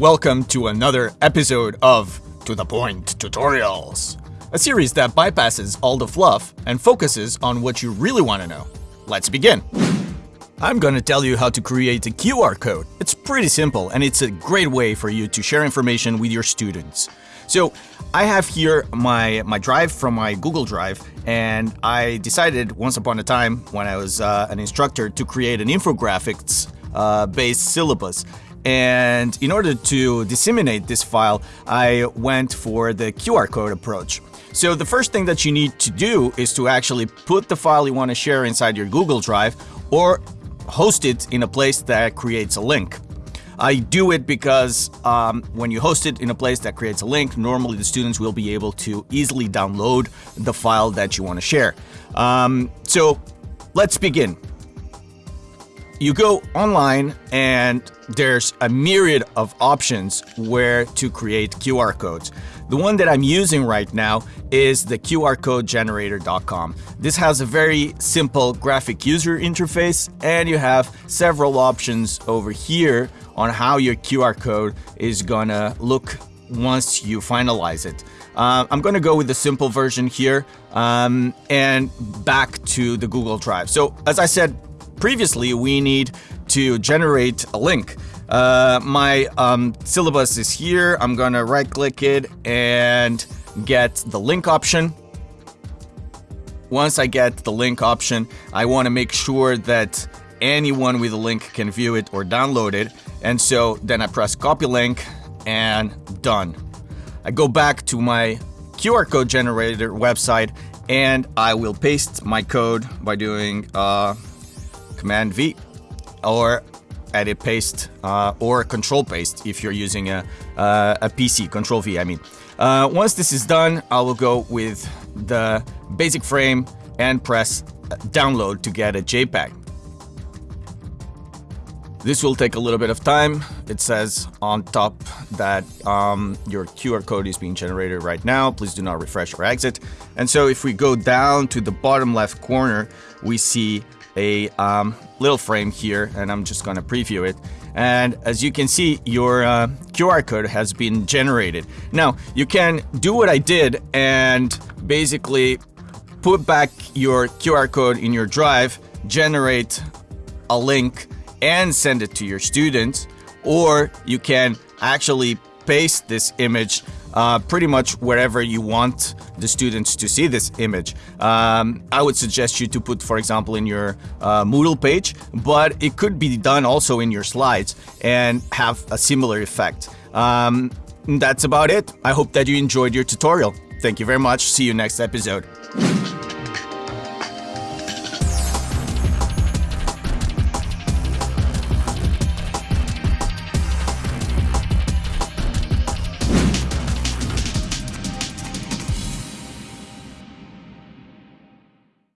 welcome to another episode of To The Point Tutorials, a series that bypasses all the fluff and focuses on what you really want to know. Let's begin! I'm gonna tell you how to create a QR code. It's pretty simple and it's a great way for you to share information with your students. So I have here my, my drive from my Google Drive and I decided once upon a time when I was uh, an instructor to create an infographics uh, based syllabus. And in order to disseminate this file, I went for the QR code approach. So the first thing that you need to do is to actually put the file you want to share inside your Google Drive or host it in a place that creates a link. I do it because um, when you host it in a place that creates a link, normally the students will be able to easily download the file that you want to share. Um, so let's begin you go online and there's a myriad of options where to create QR codes. The one that I'm using right now is the QRCodeGenerator.com. This has a very simple graphic user interface and you have several options over here on how your QR code is gonna look once you finalize it. Uh, I'm going to go with the simple version here um, and back to the Google Drive. So as I said previously, we need to generate a link. Uh, my um, syllabus is here. I'm gonna right click it and get the link option. Once I get the link option, I want to make sure that anyone with a link can view it or download it. And so then I press copy link and done. I go back to my QR code generator website and I will paste my code by doing uh, Command V or edit paste uh, or control paste if you're using a, uh, a PC, control V I mean. Uh, once this is done, I will go with the basic frame and press download to get a JPEG. This will take a little bit of time. It says on top that um, your QR code is being generated right now. Please do not refresh or exit. And so if we go down to the bottom left corner, we see a um, little frame here and I'm just gonna preview it. And as you can see, your uh, QR code has been generated. Now, you can do what I did and basically put back your QR code in your drive, generate a link and send it to your students, or you can actually paste this image uh, pretty much wherever you want the students to see this image. Um, I would suggest you to put, for example, in your uh, Moodle page, but it could be done also in your slides and have a similar effect. Um, that's about it. I hope that you enjoyed your tutorial. Thank you very much. See you next episode.